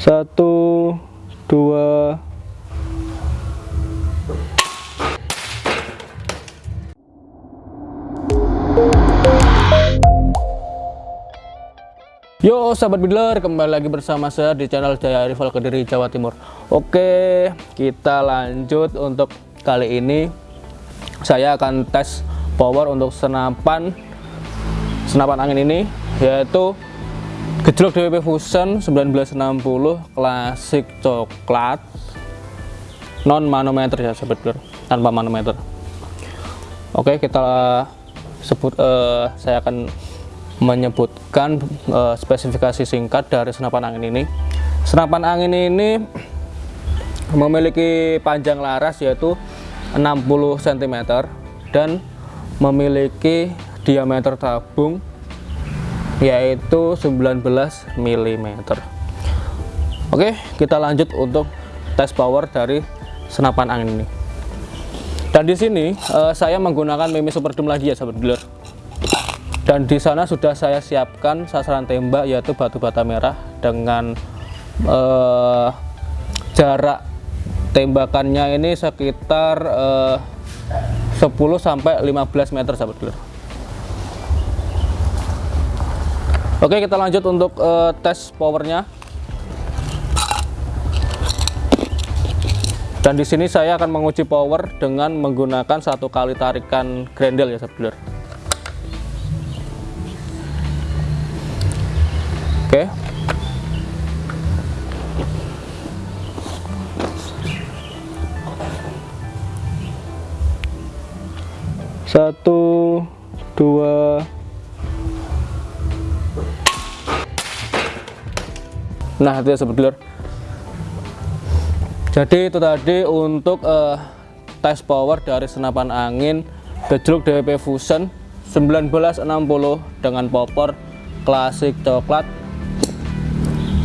satu dua. Yo sahabat bidler kembali lagi bersama saya di channel Jaya Rival Kediri Jawa Timur. Oke kita lanjut untuk kali ini. Saya akan tes power untuk senapan senapan angin ini yaitu gejlok DWP Fusion 1960 klasik coklat. Non manometer ya sahabat bidler tanpa manometer. Oke kita sebut uh, saya akan menyebutkan uh, spesifikasi singkat dari senapan angin ini. Senapan angin ini memiliki panjang laras yaitu 60 cm dan memiliki diameter tabung yaitu 19 mm. Oke, kita lanjut untuk tes power dari senapan angin ini. Dan di sini uh, saya menggunakan Mimi Super Doom lagi ya sahabat dealer dan di sana sudah saya siapkan sasaran tembak yaitu batu bata merah dengan eh, jarak tembakannya ini sekitar eh, 10 sampai 15 meter sahabat dealer Oke kita lanjut untuk eh, tes powernya dan di sini saya akan menguji power dengan menggunakan satu kali tarikan grendel ya dealer Oke. Satu, dua. Nah, itu ya sebetulnya. Jadi itu tadi untuk uh, tes power dari senapan angin gejluk DWP Fusion 1960 dengan popor klasik coklat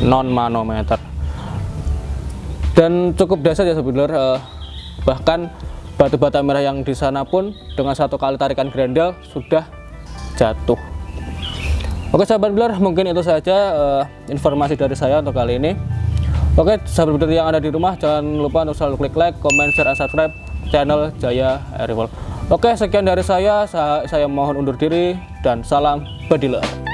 non manometer dan cukup dasar ya sebenarnya eh, bahkan batu bata merah yang di sana pun dengan satu kali tarikan grendel sudah jatuh oke sahabat beler mungkin itu saja eh, informasi dari saya untuk kali ini. Oke sahabat beler yang ada di rumah jangan lupa untuk selalu klik like comment share dan subscribe channel Jaya Airwall oke sekian dari saya. Saya, saya mohon undur diri dan salam bediler